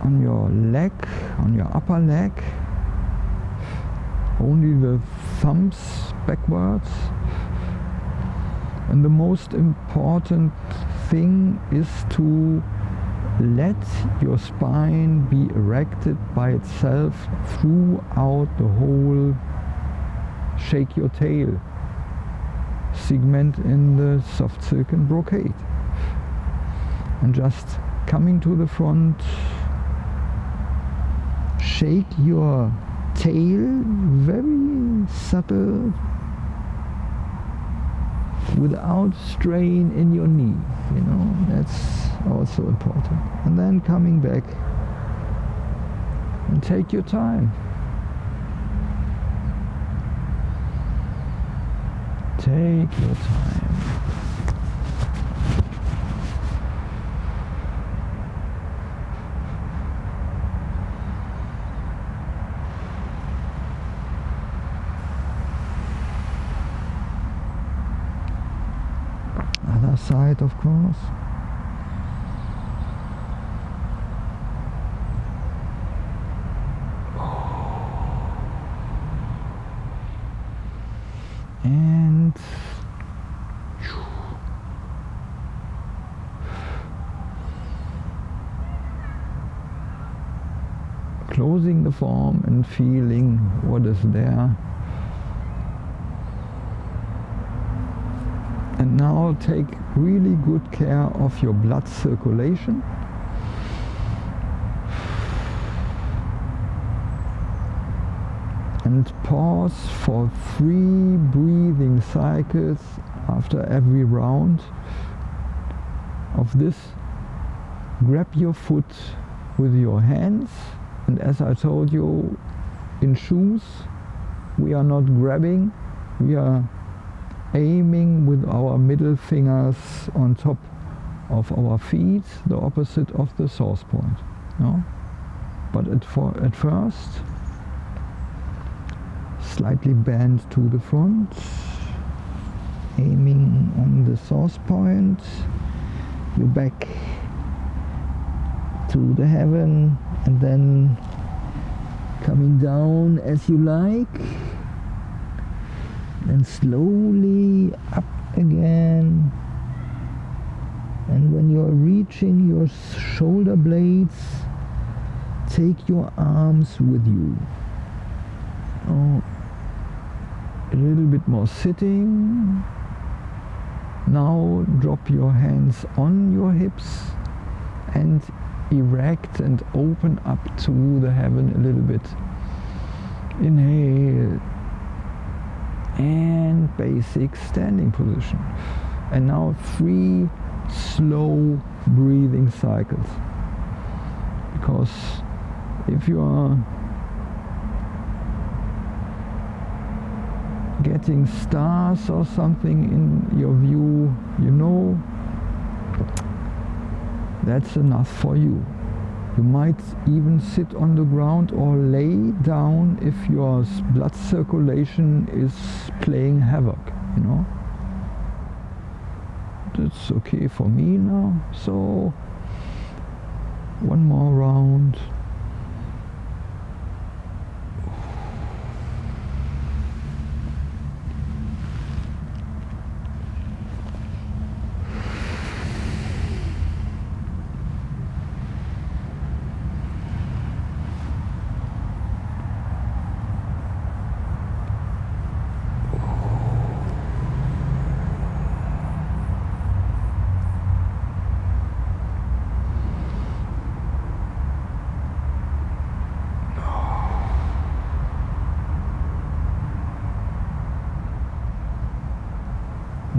on your leg, on your upper leg, only the thumbs backwards. And the most important thing is to let your spine be erected by itself throughout the whole shake your tail segment in the soft silk and brocade and just coming to the front shake your tail very subtle without strain in your knee you know that's also important. And then coming back and take your time. Take your time side of course. And closing the form and feeling what is there and now take really good care of your blood circulation. And pause for three breathing cycles after every round of this. Grab your foot with your hands. And as I told you in shoes we are not grabbing. We are aiming with our middle fingers on top of our feet, the opposite of the source point. No? But at, for, at first, slightly bend to the front, aiming on the source point, you back to the heaven and then coming down as you like then slowly up again. And when you're reaching your shoulder blades take your arms with you. Oh, a little bit more sitting. Now drop your hands on your hips and erect and open up to the heaven a little bit. Inhale and basic standing position. And now three slow breathing cycles. Because if you are getting stars or something in your view, you know that's enough for you. You might even sit on the ground or lay down if your blood circulation is playing havoc, you know. That's okay for me now. So one more round.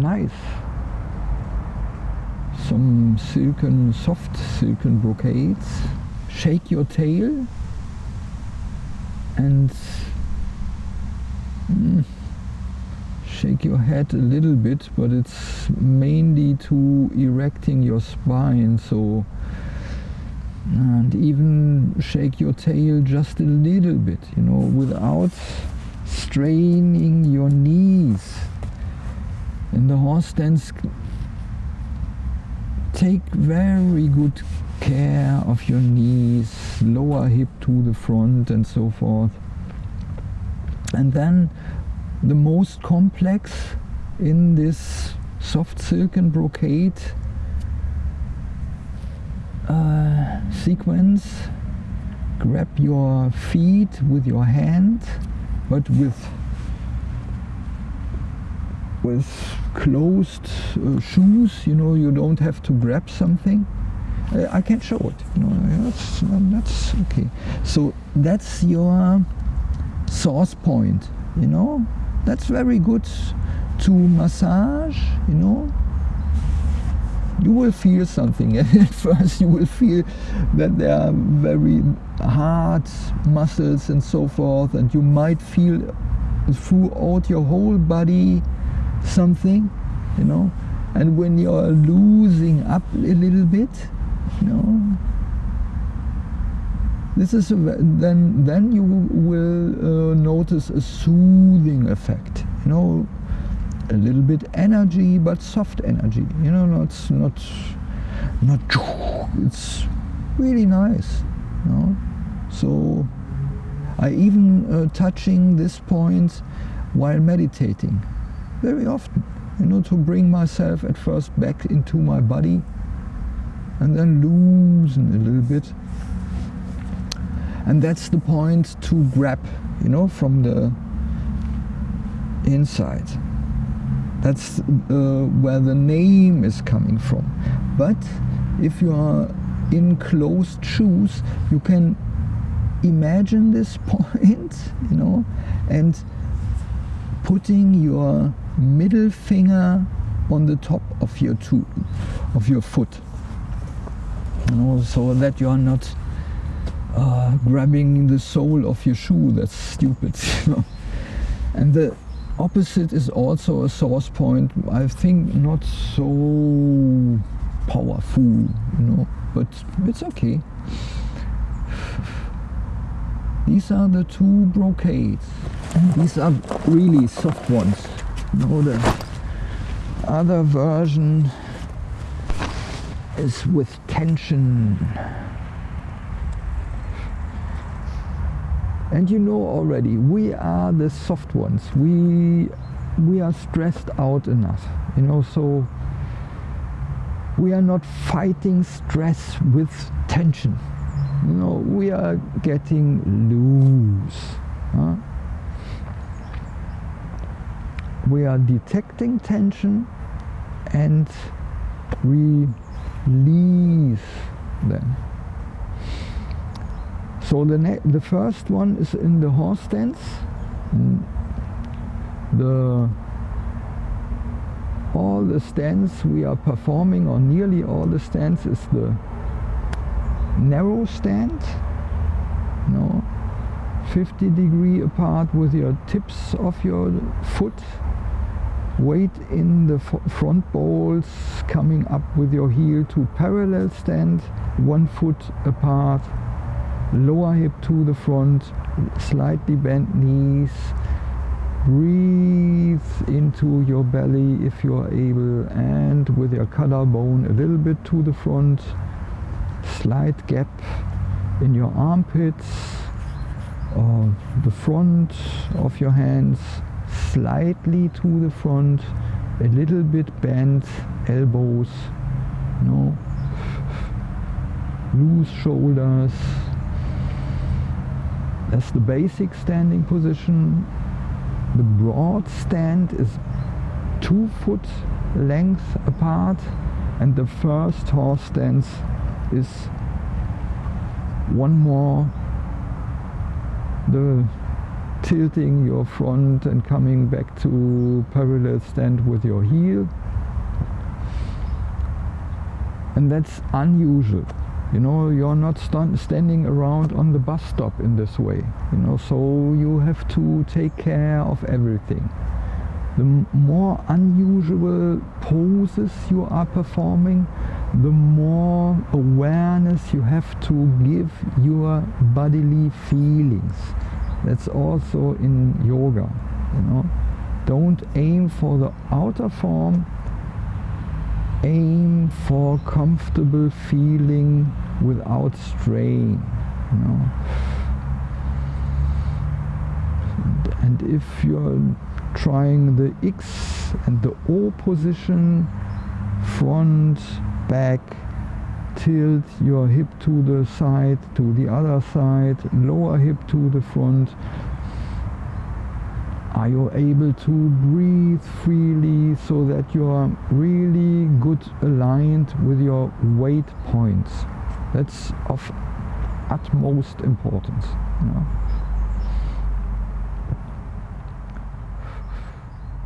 Nice some silken soft silken brocades. Shake your tail. And mm, shake your head a little bit but it's mainly to erecting your spine so and even shake your tail just a little bit you know without straining your knees in the horse stance take very good care of your knees, lower hip to the front and so forth. And then the most complex in this soft silken brocade uh, sequence grab your feet with your hand but with with closed uh, shoes you know you don't have to grab something. Uh, I can show it you know that's, that's okay. So that's your source point you know? That's very good to massage you know? You will feel something. At first you will feel that there are very hard muscles and so forth and you might feel throughout your whole body something you know? And when you're losing up a little bit you know? This is a, then then you will uh, notice a soothing effect you know? A little bit energy but soft energy you know? Not not not it's really nice you know? So I even uh, touching this point while meditating very often you know to bring myself at first back into my body and then loosen a little bit. And that's the point to grab you know from the inside. That's uh, where the name is coming from. But if you are in closed shoes you can imagine this point you know and putting your middle finger on the top of your toe of your foot you know so that you are not uh, grabbing the sole of your shoe. That's stupid. You know? And the opposite is also a source point. I think not so powerful, you know, but it's okay. These are the two brocades. These are really soft ones. Know, the other version is with tension. and you know already we are the soft ones we we are stressed out enough you know so we are not fighting stress with tension you know we are getting loose huh? We are detecting tension and we release them so the, the first one is in the horse stance. Mm. The all the stance we are performing, or nearly all the stance, is the narrow stand. No, 50 degree apart with your tips of your foot. Weight in the front balls coming up with your heel to parallel stand, one foot apart. Lower hip to the front, slightly bent knees, breathe into your belly if you are able and with your collarbone a little bit to the front, slight gap in your armpits or the front of your hands slightly to the front, a little bit bent elbows, no, loose shoulders, that's the basic standing position. The broad stand is two foot length apart and the first horse stance is one more the tilting your front and coming back to parallel stand with your heel. And that's unusual. You know you're not st standing around on the bus stop in this way you know so you have to take care of everything. The more unusual poses you are performing the more you have to give your bodily feelings that's also in yoga you know don't aim for the outer form aim for comfortable feeling without strain. You know? And if you're trying the X and the O position, front, back, tilt your hip to the side, to the other side, lower hip to the front. Are you able to breathe freely so that you're really good aligned with your weight points? That's of utmost importance. You know?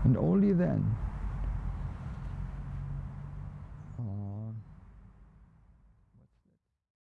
And only then